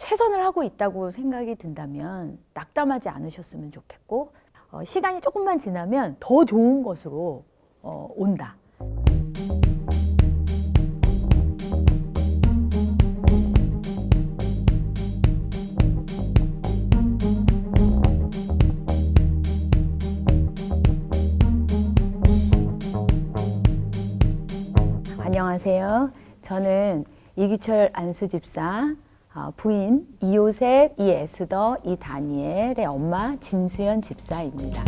최선을 하고 있다고 생각이 든다면 낙담하지 않으셨으면 좋겠고 어, 시간이 조금만 지나면 더 좋은 것으로 어, 온다. 안녕하세요. 저는 이규철 안수집사 어, 부인 이요셉, 이에스더, 이다니엘의 엄마 진수연 집사입니다.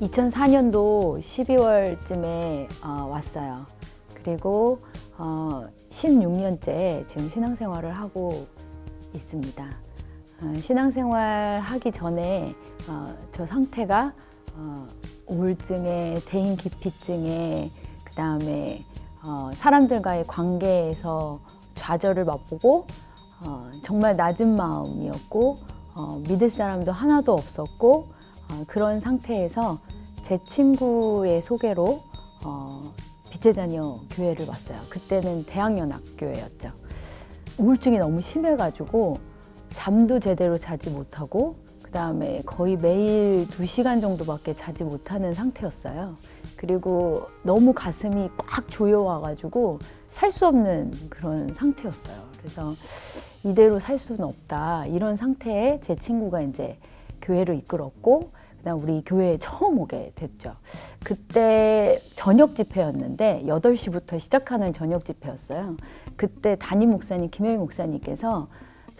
(2004년도) (12월쯤에) 어, 왔어요 그리고 어, 16년째 지금 신앙생활을 하고 있습니다. 어, 신앙생활 하기 전에 어, 저 상태가 어, 우울증에 대인 기피증에 그 다음에 어, 사람들과의 관계에서 좌절을 맛보고 어, 정말 낮은 마음이었고 어, 믿을 사람도 하나도 없었고 어, 그런 상태에서 제 친구의 소개로 어, 빛의 자녀 교회를 왔어요. 그때는 대학연합교회였죠. 우울증이 너무 심해가지고 잠도 제대로 자지 못하고 그 다음에 거의 매일 두시간 정도밖에 자지 못하는 상태였어요. 그리고 너무 가슴이 꽉 조여와가지고 살 수 없는 그런 상태였어요. 그래서 이대로 살 수는 없다. 이런 상태에 제 친구가 이제 교회를 이끌었고 그다음 우리 교회에 처음 오게 됐죠. 그때 저녁 집회였는데 8시부터 시작하는 저녁 집회였어요. 그때 담임 목사님 김혜미 목사님께서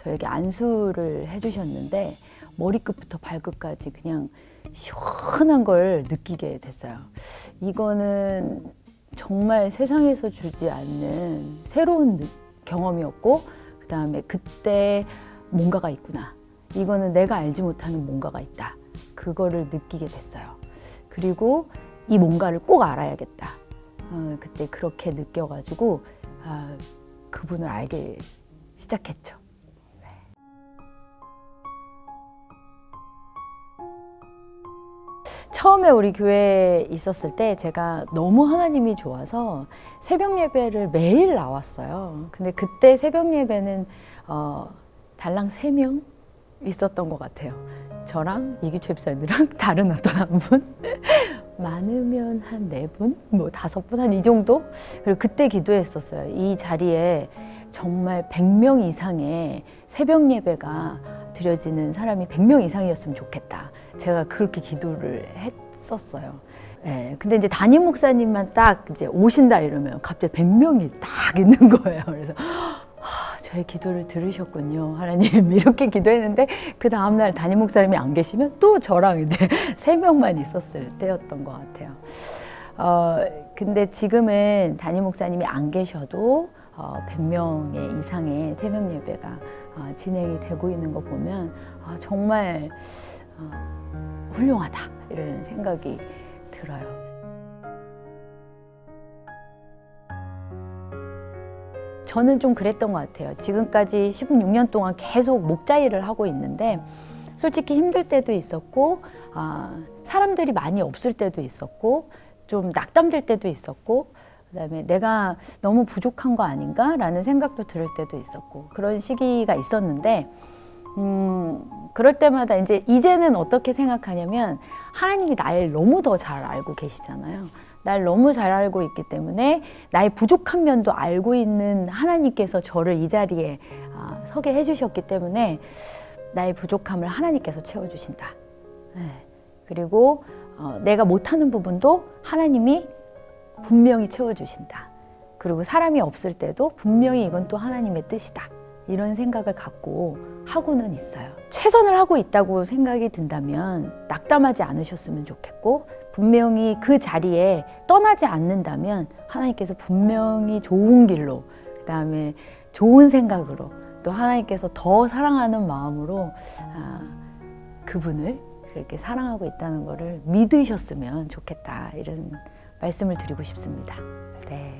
저에게 안수를 해주셨는데 머리끝부터 발끝까지 그냥 시원한 걸 느끼게 됐어요. 이거는 정말 세상에서 주지 않는 새로운 경험이었고 그 다음에 그때 뭔가가 있구나. 이거는 내가 알지 못하는 뭔가가 있다. 그거를 느끼게 됐어요. 그리고 이 뭔가를 꼭 알아야겠다. 어, 그때 그렇게 느껴가지고 아, 그분을 알게 시작했죠. 처음에 우리 교회에 있었을 때 제가 너무 하나님이 좋아서 새벽 예배를 매일 나왔어요. 근데 그때 새벽 예배는 어, 달랑 세 명 있었던 것 같아요. 저랑 이기최 집사님이랑 다른 어떤 한 분, 많으면 한 네 분, 뭐 다섯 분, 한 이 정도? 그리고 그때 기도했었어요. 이 자리에 정말 100명 이상의 새벽 예배가 드려지는 사람이 100명 이상이었으면 좋겠다. 제가 그렇게 기도를 했었어요. 예, 근데 이제 담임 목사님만 딱 이제 오신다 이러면 갑자기 100명이 딱 있는 거예요. 그래서 하, 저의 기도를 들으셨군요. 하나님 이렇게 기도했는데 그 다음날 담임 목사님이 안 계시면 또 저랑 이제 세 명만 있었을 때였던 것 같아요. 어, 근데 지금은 담임 목사님이 안 계셔도 어, 100명의 이상의 새벽 예배가 어, 진행이 되고 있는 거 보면 어, 정말 어, 훌륭하다 이런 생각이 들어요. 저는 좀 그랬던 것 같아요. 지금까지 16년 동안 계속 목자 일을 하고 있는데 솔직히 힘들 때도 있었고 아, 사람들이 많이 없을 때도 있었고 좀 낙담될 때도 있었고 그다음에 내가 너무 부족한 거 아닌가 라는 생각도 들을 때도 있었고 그런 시기가 있었는데 음, 그럴 때마다 이제 이제는 어떻게 생각하냐면 하나님이 날 너무 더 잘 알고 계시잖아요. 날 너무 잘 알고 있기 때문에 나의 부족한 면도 알고 있는 하나님께서 저를 이 자리에 아, 서게 해주셨기 때문에 나의 부족함을 하나님께서 채워주신다. 네. 그리고 어, 내가 못하는 부분도 하나님이 분명히 채워주신다. 그리고 사람이 없을 때도 분명히 이건 또 하나님의 뜻이다. 이런 생각을 갖고 하고는 있어요. 최선을 하고 있다고 생각이 든다면 낙담하지 않으셨으면 좋겠고 분명히 그 자리에 떠나지 않는다면 하나님께서 분명히 좋은 길로 그 다음에 좋은 생각으로 또 하나님께서 더 사랑하는 마음으로 아, 그분을 그렇게 사랑하고 있다는 것을 믿으셨으면 좋겠다 이런 말씀을 드리고 싶습니다. 네.